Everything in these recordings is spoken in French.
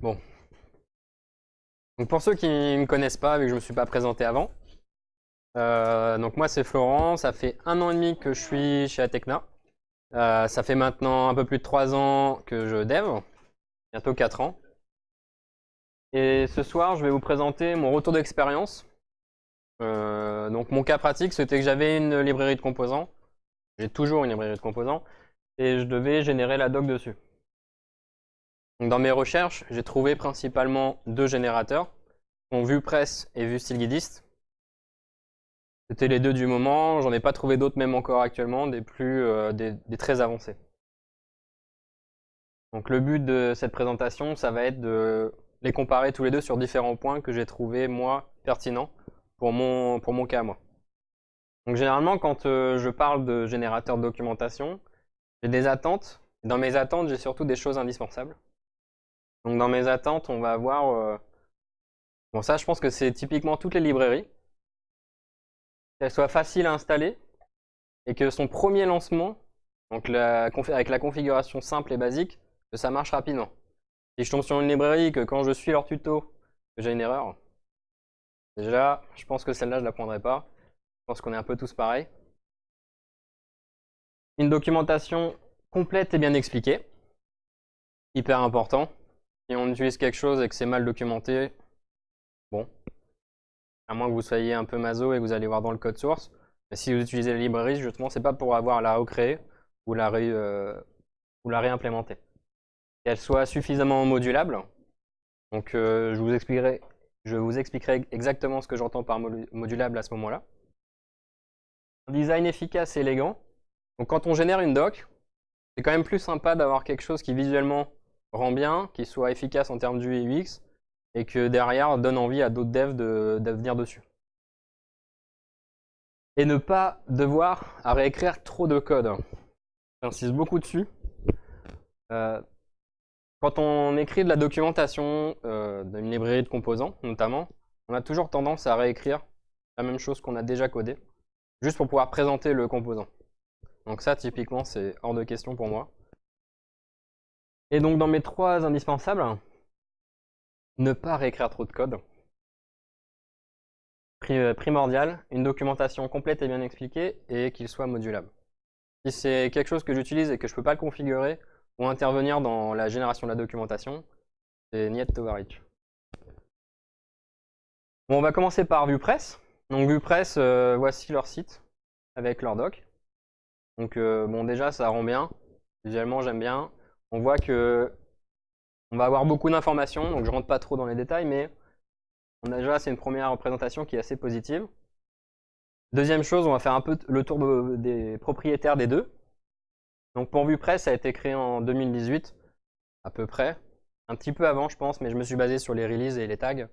bon. Donc pour ceux qui ne me connaissent pas, vu que je ne me suis pas présenté avant, euh, donc moi c'est Florent, ça fait un an et demi que je suis chez Atecna. Euh, ça fait maintenant un peu plus de trois ans que je dev, bientôt quatre ans. Et ce soir, je vais vous présenter mon retour d'expérience. Euh, donc mon cas pratique, c'était que j'avais une librairie de composants. J'ai toujours une librairie de composants. Et je devais générer la doc dessus. Dans mes recherches, j'ai trouvé principalement deux générateurs, donc VuePress et VueStylGuidist. C'était les deux du moment, j'en ai pas trouvé d'autres même encore actuellement, des plus euh, des, très avancés. Donc le but de cette présentation, ça va être de les comparer tous les deux sur différents points que j'ai trouvé moi pertinents pour mon, pour mon cas moi. Donc généralement quand euh, je parle de générateur de documentation, j'ai des attentes. Dans mes attentes, j'ai surtout des choses indispensables. Donc dans mes attentes, on va avoir... Euh, bon ça, je pense que c'est typiquement toutes les librairies. Qu'elles soient faciles à installer et que son premier lancement, donc avec la configuration simple et basique, que ça marche rapidement. Si je tombe sur une librairie, que quand je suis leur tuto, j'ai une erreur, déjà, je pense que celle-là, je ne la prendrai pas. Je pense qu'on est un peu tous pareils. Une documentation complète et bien expliquée. Hyper important. Si on utilise quelque chose et que c'est mal documenté, bon, à moins que vous soyez un peu maso et que vous allez voir dans le code source. Mais si vous utilisez la librairie, justement, c'est pas pour avoir la recréer ou la, euh, ou la réimplémenter. Qu'elle soit suffisamment modulable. Donc euh, je vous expliquerai exactement ce que j'entends par modulable à ce moment-là. Un design efficace et élégant. Donc quand on génère une doc, c'est quand même plus sympa d'avoir quelque chose qui visuellement rend bien, qui soit efficace en termes d'UX, UX, et que derrière donne envie à d'autres devs de, venir dessus. Et ne pas devoir à réécrire trop de code. J'insiste beaucoup dessus. Euh, quand on écrit de la documentation euh, d'une librairie de composants, notamment, on a toujours tendance à réécrire la même chose qu'on a déjà codé, juste pour pouvoir présenter le composant. Donc ça, typiquement, c'est hors de question pour moi. Et donc dans mes trois indispensables, ne pas réécrire trop de code. Euh, primordial, une documentation complète et bien expliquée et qu'il soit modulable. Si c'est quelque chose que j'utilise et que je ne peux pas le configurer ou intervenir dans la génération de la documentation, c'est niet overreach. Bon, on va commencer par VuePress. Donc VuePress, euh, voici leur site avec leur doc. Donc euh, bon, déjà, ça rend bien. Visuellement, j'aime bien on voit que on va avoir beaucoup d'informations, donc je rentre pas trop dans les détails, mais on a déjà, c'est une première représentation qui est assez positive. Deuxième chose, on va faire un peu le tour des propriétaires des deux. Donc pour VuePress, ça a été créé en 2018, à peu près. Un petit peu avant, je pense, mais je me suis basé sur les releases et les tags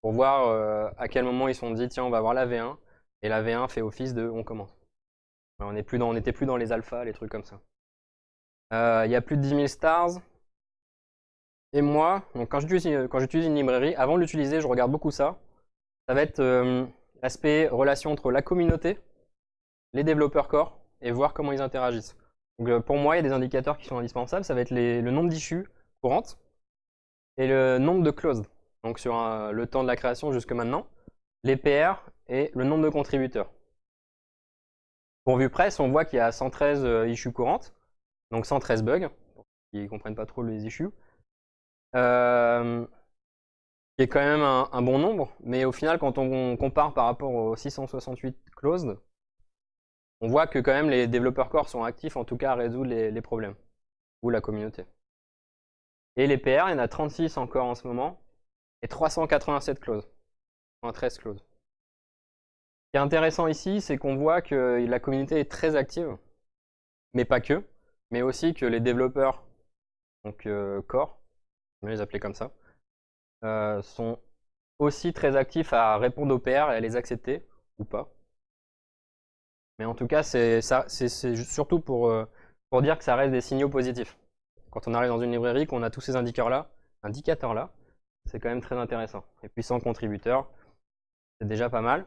pour voir euh, à quel moment ils sont dit, tiens, on va avoir la V1, et la V1 fait office de on commence. on n'était plus dans les alphas, les trucs comme ça. Euh, il y a plus de 10 000 stars. Et moi, donc quand j'utilise une librairie, avant de l'utiliser, je regarde beaucoup ça. Ça va être euh, l'aspect relation entre la communauté, les développeurs core, et voir comment ils interagissent. Donc, euh, pour moi, il y a des indicateurs qui sont indispensables. Ça va être le nombre d'issues courantes et le nombre de closed. Donc sur le temps de la création jusque maintenant, les PR et le nombre de contributeurs. Pour VuePress, on voit qu'il y a 113 issues courantes donc 113 bugs, pour ceux qui ne comprennent pas trop les issues. Euh, qui est quand même un, bon nombre, mais au final, quand on compare par rapport aux 668 closed, on voit que quand même les développeurs core sont actifs, en tout cas à résoudre les, problèmes, ou la communauté. Et les PR, il y en a 36 encore en ce moment, et 387 closes, 13 closes. Ce qui est intéressant ici, c'est qu'on voit que la communauté est très active, mais pas que mais aussi que les développeurs, donc euh, core, on les appeler comme ça, euh, sont aussi très actifs à répondre aux PR et à les accepter ou pas. Mais en tout cas, c'est surtout pour, euh, pour dire que ça reste des signaux positifs. Quand on arrive dans une librairie, qu'on a tous ces indicateurs-là, indicateurs -là, c'est quand même très intéressant. Et puis sans contributeurs, c'est déjà pas mal.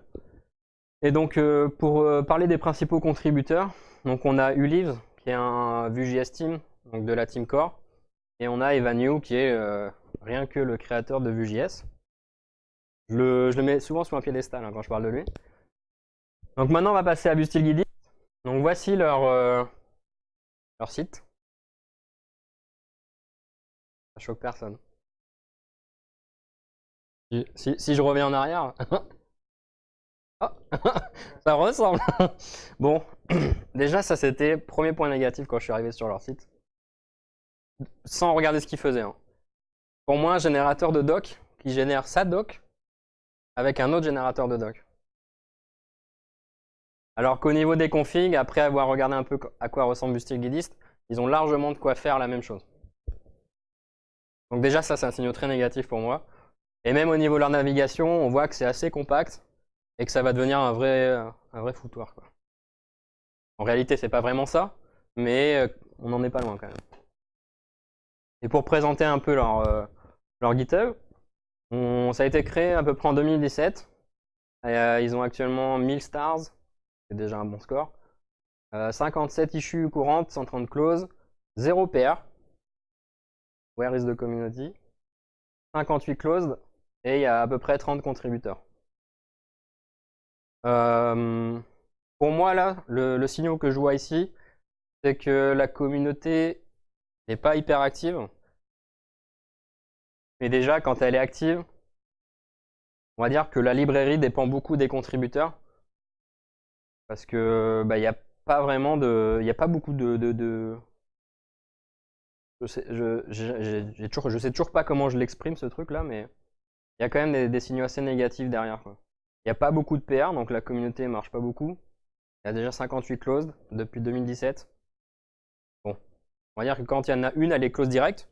Et donc, pour parler des principaux contributeurs, donc on a Ulives, qui est un Vue.js Team, donc de la Team Core. Et on a Evan You qui est euh, rien que le créateur de Vue.js. Je le, je le mets souvent sur un piédestal hein, quand je parle de lui. Donc maintenant, on va passer à Bustilguidi. Donc voici leur, euh, leur site. Ça choque personne. Si, si- si je reviens en arrière. Ah, ça ressemble. Bon, déjà ça c'était premier point négatif quand je suis arrivé sur leur site. Sans regarder ce qu'ils faisaient. hein. Pour moi, un générateur de doc qui génère sa doc avec un autre générateur de doc. Alors qu'au niveau des configs, après avoir regardé un peu à quoi ressemble Bustilguidist, ils ont largement de quoi faire la même chose. Donc déjà, ça, c'est un signal très négatif pour moi. Et même au niveau de leur navigation, on voit que c'est assez compact et que ça va devenir un vrai, un vrai foutoir. En réalité, c'est pas vraiment ça, mais euh, on n'en est pas loin quand même. Et pour présenter un peu leur, euh, GitHub, ça a été créé à peu près en 2017. Et, euh, ils ont actuellement 1000 stars, c'est déjà un bon score. Euh, 57 issues courantes, 130 closes, 0 PR. Where is the community? 58 closed et il y a à peu près 30 contributeurs. Euh, pour moi, là, le, le que je vois ici, c'est que la communauté n'est pas hyper active. Mais déjà, quand elle est active, on va dire que la librairie dépend beaucoup des contributeurs. Parce que bah, il n'y a pas vraiment de. Il n'y a pas beaucoup de. Je sais, toujours, sais toujours pas comment je l'exprime ce truc là, mais il y a quand même des, des signaux assez négatifs derrière. Il n'y a pas beaucoup de PR, donc la communauté marche pas beaucoup. Il y a déjà 58 closed depuis 2017. Bon, on va dire que quand il y en a une, elle est close direct,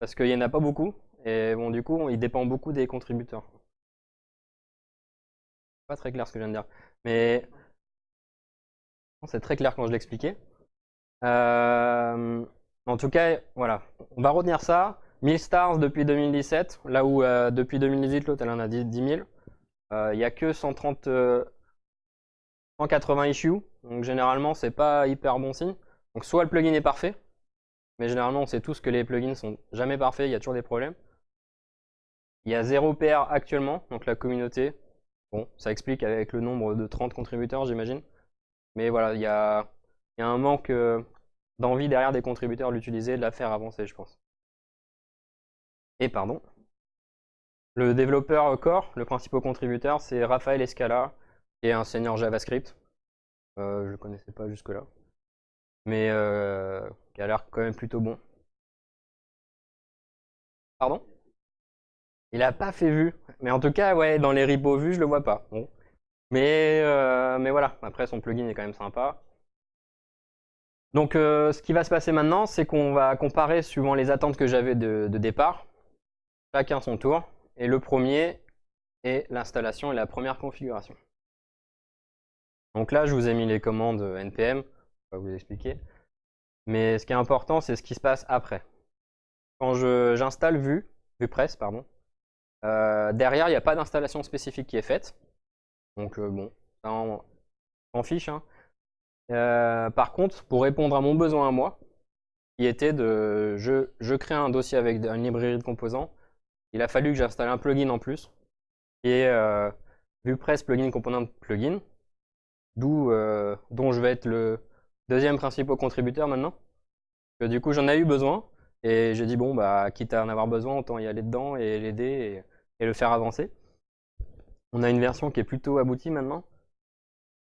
parce qu'il n'y en a pas beaucoup. Et bon, du coup, il dépend beaucoup des contributeurs. Pas très clair ce que je viens de dire. Mais c'est très clair quand je l'expliquais. Euh, en tout cas, voilà. On va retenir ça. 1000 stars depuis 2017, là où euh, depuis 2018, l'autre, elle en a 10 10 000. Euh, Il n'y a que 130, euh, 180 issues. Donc généralement, c'est pas hyper bon signe. Donc soit le plugin est parfait, mais généralement, on sait tous que les plugins sont jamais parfaits, il y a toujours des problèmes. Il y a 0 PR actuellement, donc la communauté. Bon, ça explique avec le nombre de 30 contributeurs, j'imagine. Mais voilà, il y a, il y a un manque euh, d'envie derrière des contributeurs de l'utiliser, de la faire avancer, je pense. Et pardon. Le développeur core, le principal contributeur, c'est Raphaël Escala, qui est un senior JavaScript. Euh, je ne le connaissais pas jusque-là. Mais euh, qui a l'air quand même plutôt bon. Pardon? Il a pas fait vue. Mais en tout cas, ouais, dans les repos vus, je le vois pas. Bon. Mais, euh, mais voilà, après son plugin est quand même sympa. Donc ce qui va se passer maintenant, c'est qu'on va comparer suivant les attentes que j'avais de, de départ, chacun son tour. Et le premier est l'installation et la première configuration. Donc là, je vous ai mis les commandes npm, je vais vous expliquer. Mais ce qui est important, c'est ce qui se passe après. Quand j'installe Vue, VuePress, pardon, euh, derrière, il n'y a pas d'installation spécifique qui est faite. Donc euh, bon, ça, s'en fiche. hein. Euh, par contre, pour répondre à mon besoin à moi, qui était de... Je, je crée un dossier avec une librairie de composants. Il a fallu que j'installe un plugin en plus, qui est euh, VuePress Plugin Component Plugin, d'où, euh, dont je vais être le deuxième principal contributeur maintenant. Du coup, j'en ai eu besoin, et j'ai dit, bon, bah, quitte à en avoir besoin, autant y aller dedans et l'aider et, le faire avancer. On a une version qui est plutôt aboutie maintenant,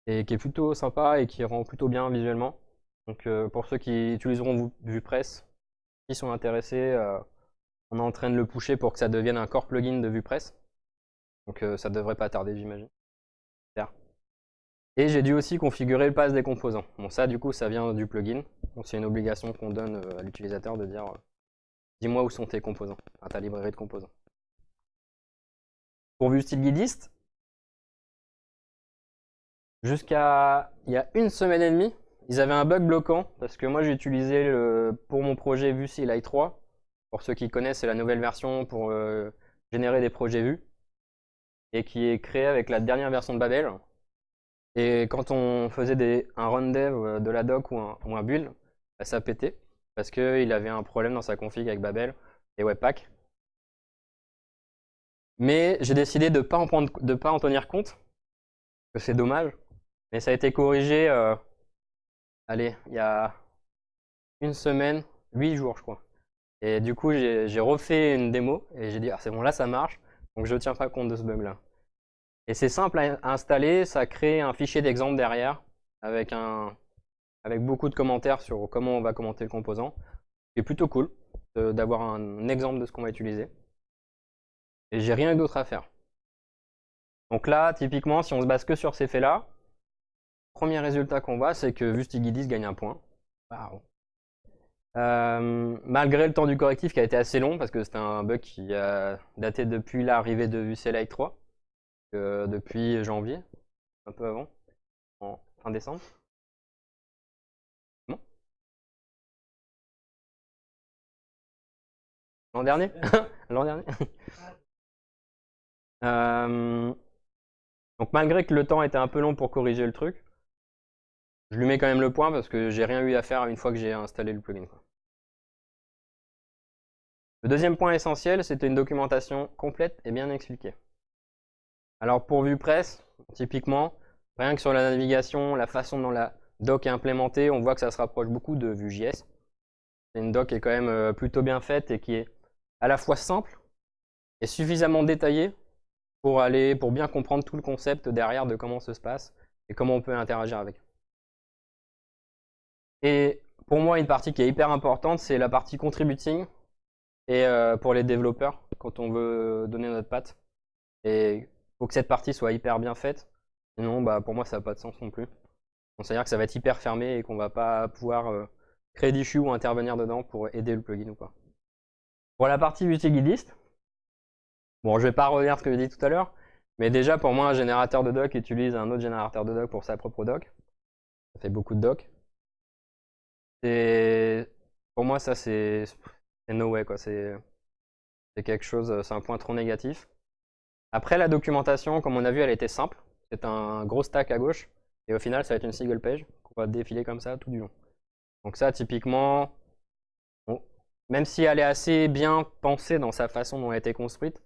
et qui est plutôt sympa et qui rend plutôt bien visuellement. Donc euh, pour ceux qui utiliseront Vu- VuePress, qui sont intéressés, euh, on est en train de le pusher pour que ça devienne un core plugin de VuePress. Donc ça devrait pas tarder, j'imagine. Et j'ai dû aussi configurer le pass des composants. Bon ça du coup ça vient du plugin. C'est une obligation qu'on donne euh, à l'utilisateur de dire euh, dis-moi où sont tes composants, à ta librairie de composants. Pour VueStyleGuidist, Jusqu'à il y a une semaine et demie, ils avaient un bug bloquant parce que moi j'ai utilisé pour mon projet Vue CLI 3. Pour ceux qui connaissent, c'est la nouvelle version pour euh, générer des projets Vue et qui est créée avec la dernière version de Babel. Et quand on faisait des, un run dev euh, de la doc ou un, ou un build, bah, ça pétait. parce qu'il avait un problème dans sa config avec Babel et Webpack. Mais j'ai décidé de ne pas, en tenir compte, que c'est dommage. Mais ça a été corrigé, euh, allez, il y a une semaine, huit jours je crois. Et du coup, j'ai refait une démo et j'ai dit, ah c'est bon, là ça marche, donc je ne tiens pas compte de ce bug là. Et c'est simple à installer, ça crée un fichier d'exemple derrière avec, un, avec beaucoup de commentaires sur comment on va commenter le composant. C'est plutôt cool d'avoir un exemple de ce qu'on va utiliser. Et j'ai rien d'autre à faire. Donc là, typiquement, si on se base que sur ces faits-là, premier résultat qu'on voit, c'est que Vustigidis gagne un point. Euh, malgré le temps du correctif qui a été assez long, parce que c'était un bug qui a daté depuis l'arrivée de VCLI 3, depuis janvier, un peu avant, en fin décembre. L'an dernier L'an dernier euh, Donc malgré que le temps était un peu long pour corriger le truc, je lui mets quand même le point parce que j'ai rien eu à faire une fois que j'ai installé le plugin. Le deuxième point essentiel, c'était une documentation complète et bien expliquée. Alors pour VuePress, typiquement, rien que sur la navigation, la façon dont la doc est implémentée, on voit que ça se rapproche beaucoup de Vue.js. C'est une doc qui est quand même euh, plutôt bien faite et qui est à la fois simple et suffisamment détaillée pour aller, pour bien comprendre tout le concept derrière de comment ça se passe et comment on peut interagir avec. Et pour moi, une partie qui est hyper importante, c'est la partie contributing et euh, pour les développeurs, quand on veut donner notre patte. Faut que cette partie soit hyper bien faite. Sinon, bah, pour moi, ça n'a pas de sens non plus. C'est-à-dire que ça va être hyper fermé et qu'on va pas pouvoir euh, créer d'issue ou intervenir dedans pour aider le plugin ou pas. Pour la partie utiliste, bon, je vais pas revenir ce que j'ai dit tout à l'heure, mais déjà, pour moi, un générateur de doc utilise un autre générateur de doc pour sa propre doc. Ça fait beaucoup de doc. Et pour moi, ça, c'est no way. C'est quelque chose, c'est un point trop négatif. Après, la documentation, comme on a vu, elle était simple. C'est un gros stack à gauche. Et au final, ça va être une single page qu'on va défiler comme ça tout du long. Donc ça, typiquement, même si elle est assez bien pensée dans sa façon dont elle a été construite,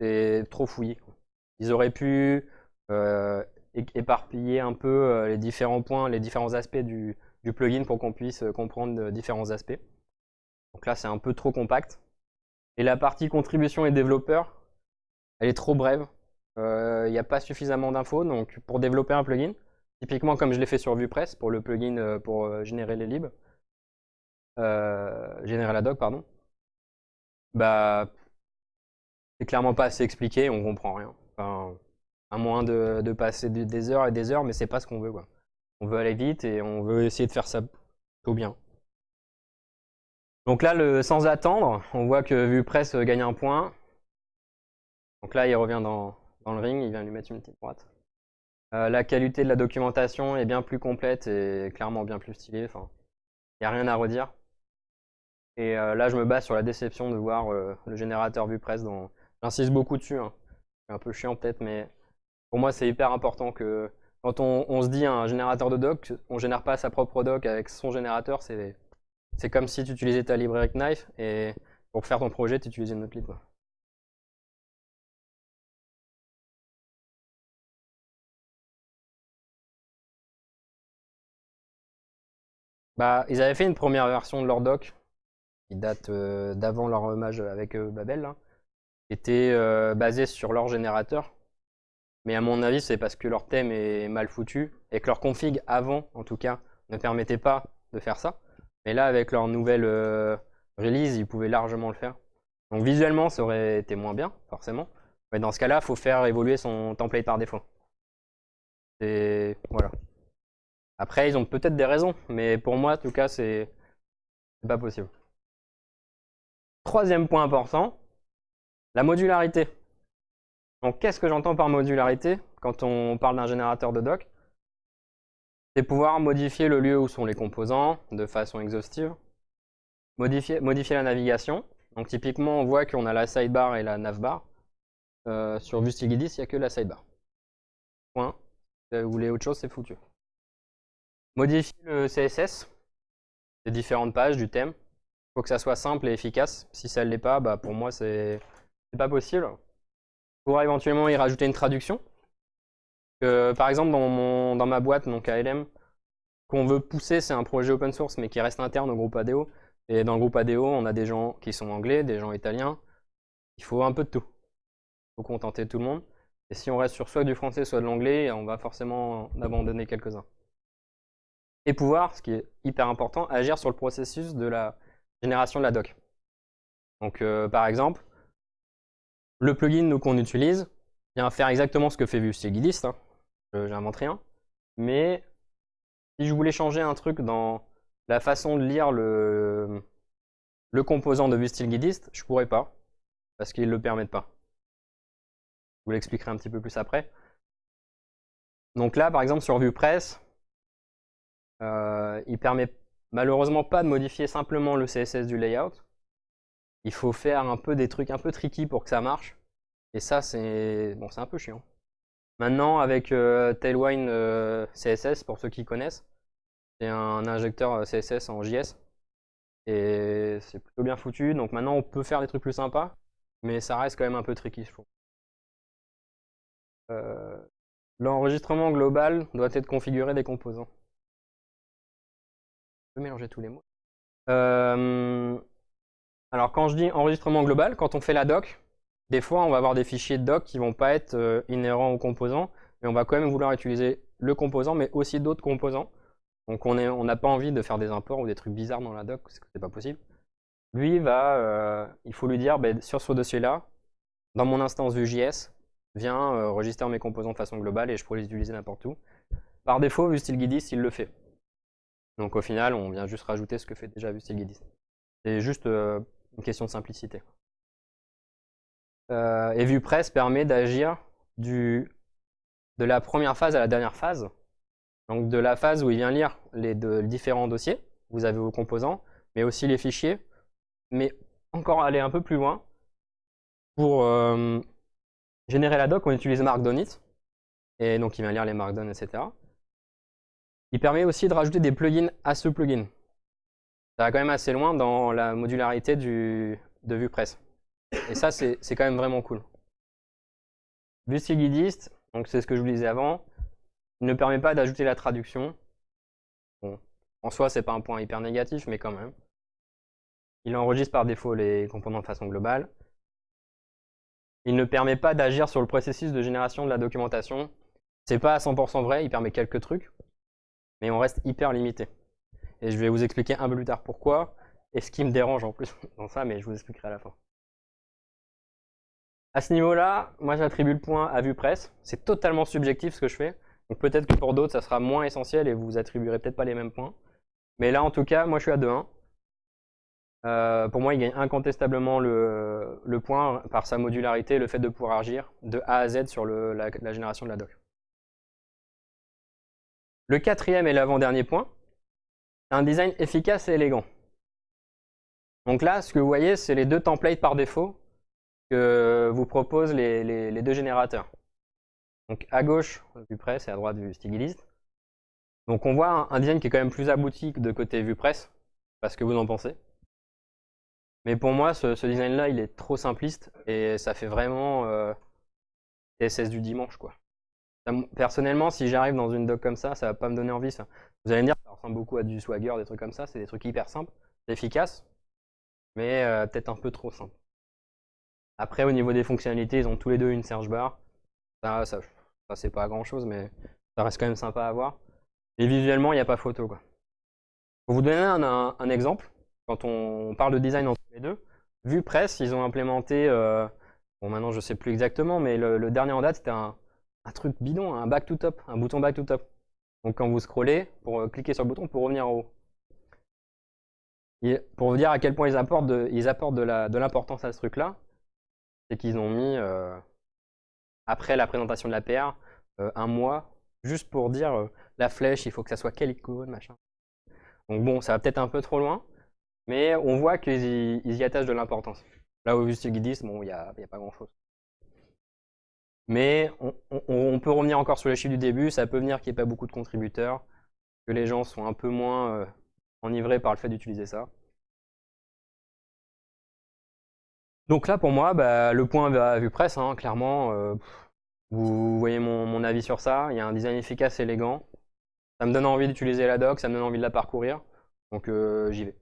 c'est trop fouillé. Ils auraient pu euh, éparpiller un peu euh, les différents points, les différents aspects du, du plugin pour qu'on puisse euh, comprendre différents aspects. Donc là, c'est un peu trop compact. Et la partie contribution et développeur, elle est trop brève. Il euh, n'y a pas suffisamment d'infos. Donc pour développer un plugin, typiquement comme je l'ai fait sur VuePress pour le plugin euh, pour générer les libs, générer la doc, pardon, bah c'est clairement pas assez expliqué, on comprend rien. Enfin, à moins de, passer des heures et des heures, mais c'est pas ce qu'on veut. On veut aller vite et on veut essayer de faire ça tout bien. Donc là, sans attendre, on voit que VuePress gagne un point. Donc là, il revient dans, le ring, il vient lui mettre une petite droite. Euh, la qualité de la documentation est bien plus complète et clairement bien plus stylée. Il n'y a rien à redire. Et euh, là, je me base sur la déception de voir euh, le générateur VuePress. Dans... J'insiste beaucoup dessus. Hein. C'est un peu chiant peut-être, mais pour moi, c'est hyper important que quand on, se dit un générateur de doc, on génère pas sa propre doc avec son générateur, c'est comme si tu utilisais ta librairie Knife et pour faire ton projet, tu utilisais une autre lib. Bah, ils avaient fait une première version de leur doc qui date euh, d'avant leur hommage avec euh, Babel, qui était euh, basée sur leur générateur mais à mon avis, c'est parce que leur thème est mal foutu et que leur config avant, en tout cas, ne permettait pas de faire ça. Mais là, avec leur nouvelle release, ils pouvaient largement le faire. Donc visuellement, ça aurait été moins bien, forcément. Mais dans ce cas-là, il faut faire évoluer son template par défaut. Et voilà. Après, ils ont peut-être des raisons, mais pour moi, en tout cas, c'est pas possible. Troisième point important, la modularité. Donc qu'est-ce que j'entends par modularité quand on parle d'un générateur de doc C'est pouvoir modifier le lieu où sont les composants de façon exhaustive, modifier, la navigation. Donc typiquement, on voit qu'on a la sidebar et la navbar. Euh, sur Vustigidis, il n'y a que la sidebar. Point. Si vous voulez autre chose, c'est foutu. Modifier le CSS, les différentes pages du thème. faut que ça soit simple et efficace. Si ça ne l'est pas, bah, pour moi, c'est pas possible. Pourra éventuellement y rajouter une traduction. par exemple, dans, mon, dans ma boîte, donc ALM, qu'on veut pousser, c'est un projet open source, mais qui reste interne au groupe ADO. Et dans le groupe ADO, on a des gens qui sont anglais, des gens italiens. Il faut un peu de tout. Il faut contenter tout le monde. Et si on reste sur soit du français, soit de l'anglais, on va forcément en abandonner quelques-uns. Et pouvoir, ce qui est hyper important, agir sur le processus de la génération de la doc. Donc euh, par exemple, le plugin qu'on utilise vient faire exactement ce que fait VueStillGuidist. Hein. J'invente rien. Mais si je voulais changer un truc dans la façon de lire le, le composant de VueStillGuidist, je pourrais pas, parce qu'ils ne le permettent pas. Je vous l'expliquerai un petit peu plus après. Donc là, par exemple, sur VuePress, euh, il permet malheureusement pas de modifier simplement le CSS du layout. Il faut faire un peu des trucs un peu tricky pour que ça marche. Et ça, c'est bon, un peu chiant. Maintenant, avec euh, Tailwind euh, CSS, pour ceux qui connaissent, c'est un injecteur CSS en JS. Et c'est plutôt bien foutu. Donc maintenant, on peut faire des trucs plus sympas. Mais ça reste quand même un peu tricky, je trouve. L'enregistrement global doit être configuré des composants. Peux mélanger tous les mots. alors quand je dis enregistrement global, quand on fait la doc, des fois, on va avoir des fichiers de doc qui vont pas être euh, inhérents au composant, mais on va quand même vouloir utiliser le composant, mais aussi d'autres composants. Donc on n'a pas envie de faire des imports ou des trucs bizarres dans la doc, parce que c'est pas possible. Lui, va, euh, il faut lui dire, ben, sur ce dossier-là, dans mon instance Vue.js, viens euh, mes composants de façon globale et je pourrais les utiliser n'importe où. Par défaut, VueStillGuidist, il le fait. Donc au final, on vient juste rajouter ce que fait déjà VueStillGuidist. C'est juste une question de simplicité. Euh, et VuePress permet d'agir de la première phase à la dernière phase. Donc de la phase où il vient lire les différents dossiers, vous avez vos composants, mais aussi les fichiers, mais encore aller un peu plus loin. Pour euh, générer la doc, on utilise Markdownit, et donc il vient lire les Markdown, etc. Il permet aussi de rajouter des plugins à ce plugin. Ça va quand même assez loin dans la modularité du, de VuePress. Et ça, c'est quand même vraiment cool. Guidist, donc c'est ce que je vous disais avant, ne permet pas d'ajouter la traduction. En soi, c'est pas un point hyper négatif, mais quand même. Il enregistre par défaut les composants de façon globale. Il ne permet pas d'agir sur le processus de génération de la documentation. C'est pas à 100% vrai, il permet quelques trucs, mais on reste hyper limité. Et je vais vous expliquer un peu plus tard pourquoi, et ce qui me dérange en plus dans ça, mais je vous expliquerai à la fin. À ce niveau-là, moi j'attribue le point à VuePress. C'est totalement subjectif ce que je fais. Donc peut-être que pour d'autres, ça sera moins essentiel et vous attribuerez peut-être pas les mêmes points. Mais là, en tout cas, moi je suis à 2-1. Euh, pour moi, il gagne incontestablement le, point par sa modularité, le fait de pouvoir agir de A à Z sur la, génération de la doc. Le quatrième et l'avant-dernier point, un design efficace et élégant. Donc là, ce que vous voyez, c'est les deux templates par défaut que vous propose les, deux générateurs. Donc à gauche VuePress et à droite VueStillGuidist. Donc on voit un, design qui est quand même plus abouti de côté VuePress, parce que vous en pensez. Mais pour moi, ce, design-là, il est trop simpliste et ça fait vraiment euh, TSS du dimanche. quoi. Personnellement, si j'arrive dans une doc comme ça, ça va pas me donner envie. Ça. Vous allez me dire, ça ressemble beaucoup à du Swagger, des trucs comme ça. C'est des trucs hyper simples, efficaces, mais euh, peut-être un peu trop simple. Après, au niveau des fonctionnalités, ils ont tous les deux une search bar. Ça, ça, c'est pas grand chose, mais ça reste quand même sympa à voir. Et visuellement, il n'y a pas photo. Quoi. Pour vous donner un, exemple, quand on parle de design entre les deux, vu presse, ils ont implémenté, euh, bon maintenant je sais plus exactement, mais le, dernier en date c'était un, truc bidon, un back to top, un bouton back to top. Donc quand vous scrollez, pour euh, cliquer sur le bouton pour revenir en haut. Et pour vous dire à quel point ils apportent de, ils apportent de l'importance à ce truc-là, c'est qu'ils ont mis, euh, après la présentation de la PR, euh, un mois, juste pour dire la flèche, il faut que ça soit quelle icône, machin. Donc bon, ça va peut-être un peu trop loin, mais on voit qu'ils y, attachent de l'importance. Là, au Guidis, bon, il n'y a, pas grand-chose. Mais on, peut revenir encore sur les chiffres du début, ça peut venir qu'il n'y ait pas beaucoup de contributeurs, que les gens sont un peu moins enivrés par le fait d'utiliser ça. Donc là, pour moi, bah, le point à vue presse, hein, clairement, euh, vous voyez mon, avis sur ça. Il y a un design efficace, élégant. Ça me donne envie d'utiliser la doc, ça me donne envie de la parcourir. Donc euh, j'y vais.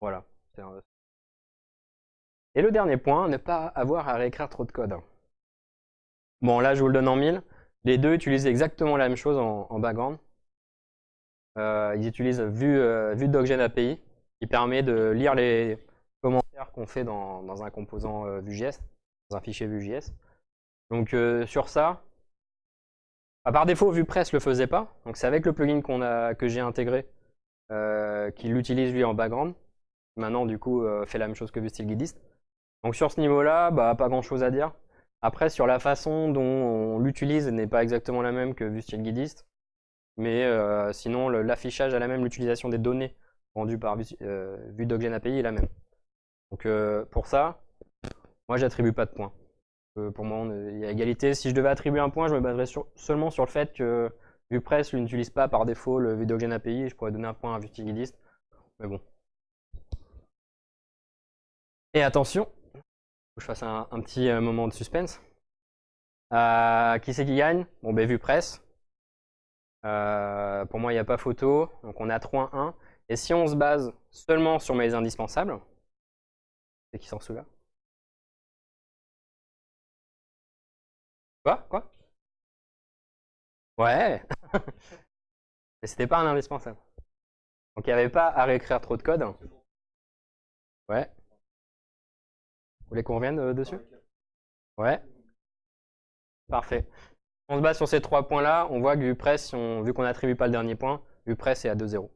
Voilà. Et le dernier point, ne pas avoir à réécrire trop de code. Bon, là, je vous le donne en mille. Les deux utilisent exactement la même chose en, background. Euh, ils utilisent Vue, euh, Docgen API, qui permet de lire les commentaires qu'on fait dans, un composant euh, Vue.js, dans un fichier Vue.js. Donc sur ça, par défaut, VuePress ne le faisait pas. Donc c'est avec le plugin que j'ai intégré qu'il l'utilise lui en background. Maintenant, du coup, fait la même chose que VueStylGuidist. Donc sur ce niveau-là, bah, pas grand-chose à dire. Après, sur la façon dont on l'utilise n'est pas exactement la même que VueStylGuidist. Mais euh, sinon, l'affichage a la même, l'utilisation des données rendues par euh, VueDocGen API est la même. Donc euh, pour ça, moi j'attribue pas de points. pour moi, il y a égalité. Si je devais attribuer un point, je me baserais seulement sur le fait que VuePress n'utilise pas par défaut le VueDocGen API je pourrais donner un point à VueStylGuidist. Mais bon. Et attention, je fasse un, petit euh, moment de suspense. Euh, qui c'est qui gagne? Bon, ben, vue presse. Euh, pour moi, il n'y a pas photo. Donc, on a 3-1. Et si on se base seulement sur mes indispensables, c'est qui s'en souvient Quoi? Quoi? Ouais Mais c'était pas un indispensable. Donc il n'y avait pas à réécrire trop de code. Ouais. Vous voulez qu'on revienne euh, dessus? Ouais. Parfait. On se base sur ces trois points-là. On voit que VuePress, vu qu'on n'attribue pas le dernier point, VuePress est à 2-0.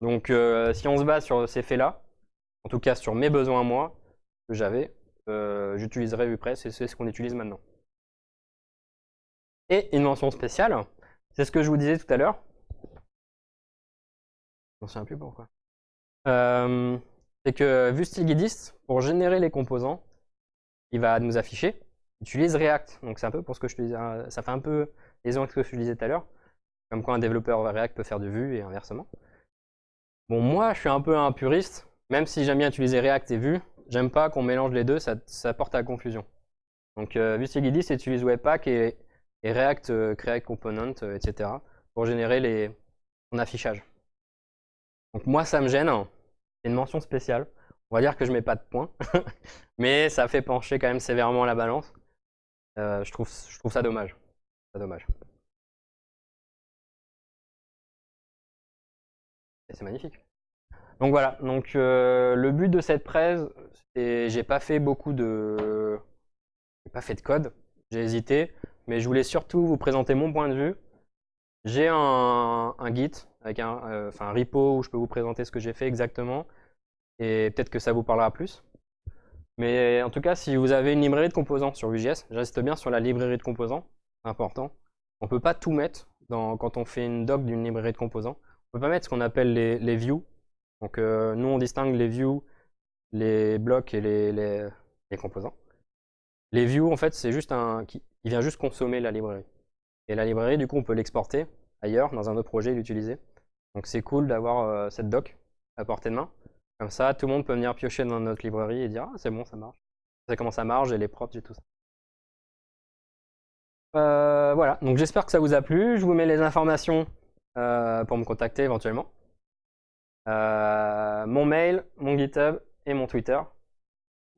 Donc euh, si on se base sur ces faits-là, en tout cas sur mes besoins moi, que j'avais, euh, j'utiliserai VuePress et c'est ce qu'on utilise maintenant. Et une mention spéciale, c'est ce que je vous disais tout à l'heure. Je ne sais plus pourquoi c'est que VueStylGuidist, pour générer les composants, il va nous afficher, utilise React. Donc c'est un peu pour ce que je te disais, hein, ça fait un peu les avec ce que je te disais tout à l'heure, comme quoi un développeur React peut faire du Vue et inversement. Bon, moi, je suis un peu un puriste, même si j'aime bien utiliser React et Vue, j'aime pas qu'on mélange les deux, ça, porte à la confusion. Donc euh, utilise Webpack et, React euh, Create Component, euh, etc. pour générer les, son affichage. Donc moi, ça me gêne, une mention spéciale. On va dire que je mets pas de points, mais ça fait pencher quand même sévèrement la balance. Euh, je, trouve, ça dommage. dommage. Et c'est magnifique. Donc voilà, donc euh, le but de cette presse, c'est j'ai pas fait beaucoup de j'ai pas fait de code, j'ai hésité, mais je voulais surtout vous présenter mon point de vue. J'ai un, Git avec un, euh, un repo où je peux vous présenter ce que j'ai fait exactement et peut-être que ça vous parlera plus. Mais en tout cas, si vous avez une librairie de composants sur Vue.js, j'insiste bien sur la librairie de composants, c'est important. On ne peut pas tout mettre dans, quand on fait une doc d'une librairie de composants. On ne peut pas mettre ce qu'on appelle les, les, views. Donc euh, nous, on distingue les views, les blocs et les, les, composants. Les views, en fait, c'est juste un... il vient juste consommer la librairie. Et la librairie, du coup, on peut l'exporter ailleurs, dans un autre projet, et l'utiliser. Donc c'est cool d'avoir euh, cette doc à portée de main. Comme ça, tout le monde peut venir piocher dans notre librairie et dire « Ah, c'est bon, ça marche. C'est comment ça marche, j'ai les props, j'ai tout ça. Euh, voilà, donc j'espère que ça vous a plu. Je vous mets les informations euh, pour me contacter éventuellement. Mon mail, mon GitHub et mon Twitter,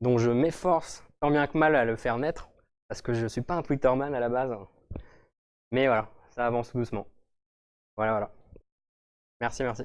dont je m'efforce tant bien que mal à le faire naître, parce que je ne suis pas un Twitterman à la base. Mais voilà, ça avance doucement. Voilà, voilà. Merci, merci.